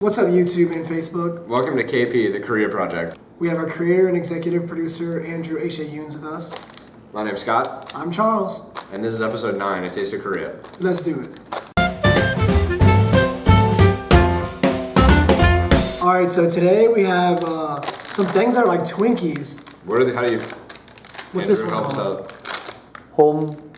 What's up YouTube and Facebook? Welcome to KP, the Korea Project. We have our creator and executive producer, Andrew H.A. Yoons with us. My name's Scott. I'm Charles. And this is episode 9, A Taste of Korea. Let's do it. Alright, so today we have uh, some things that are like Twinkies. What are they, how do you... What's Andrew, this one help us out. Home.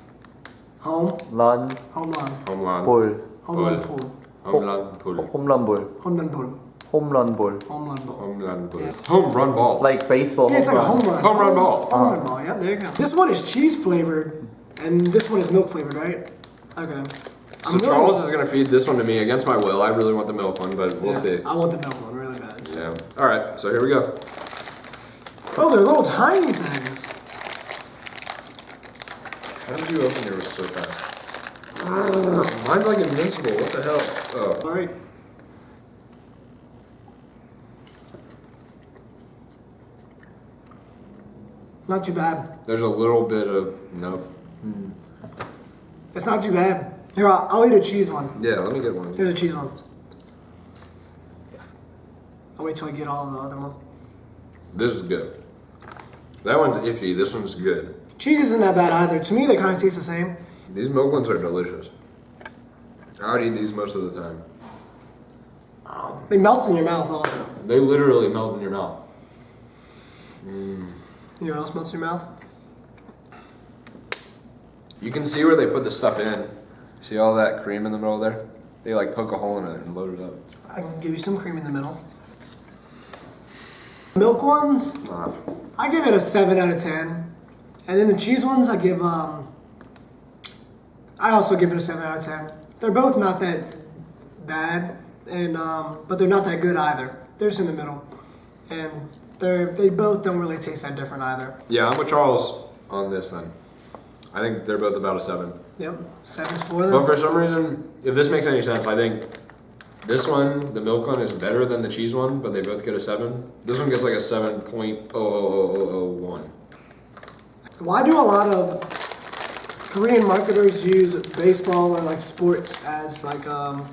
Home? Run. Home run. Home run. Ball. Home run, ball. 홈런 볼, home run pull, 홈런 볼. home run ball. Homeland pull. Yeah. Home run ball. Like baseball. Yeah, it's like a home run. Home run ball. Home run ball. Yeah, there you go. This one is cheese flavored, and this one is milk flavored, right? Okay. So I'm really- Charles is going to feed this one to me against my will. I really want the milk one, but we'll Yeah, see. I want the milk one really bad. Yeah. All right, so here we go. Oh, they're little tiny things. How did you open yours so fast? Mine's like invincible. What the hell? Oh. All right. Not too bad. There's a little bit of, no. Hmm. It's not too bad. Here, I'll, I'll eat a cheese one. Yeah, let me get one. Here's a cheese one. I'll wait till I get all of the other one. This is good. That one's iffy. This one's good. Cheese isn't that bad either. To me, they kind of taste the same. These milk ones are delicious. I would eat these most of the time. They melt in your mouth also. They literally melt in your mouth. You know what else melts in your mouth? You can see where they put the stuff in. See all that cream in the middle there? They like poke a hole in it and load it up. I can give you some cream in the middle. Milk ones, Ah, I give it a seven out of ten, and then the cheese ones, I give um. I also give it a seven out of ten. They're both not that bad, and um, but they're not that good either. They're just in the middle, and they're they both don't really taste that different either. yeah, I'm with Charles on this then. I think they're both about a seven. Yep, seven's for them. But for some reason, if this makes any sense, I think this one, the milk one, is better than the cheese one, but they both get a seven. This one gets like a seven point oh oh oh oh one. Why do a lot of Korean marketers use baseball or like sports as like um?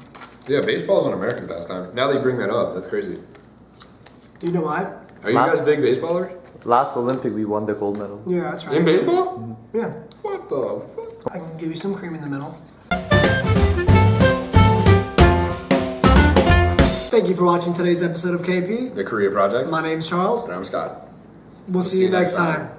Yeah, baseball is an American pastime. Now that you bring that up, that's crazy. Do you know why? Are you guys big baseballers? Last Olympic we won the gold medal. Yeah, that's right. In baseball? Yeah. What the fuck? I can give you some cream in the middle. Thank you for watching today's episode of KP. The Korea Project. My name's Charles. And I'm Scott. We'll see, you next time.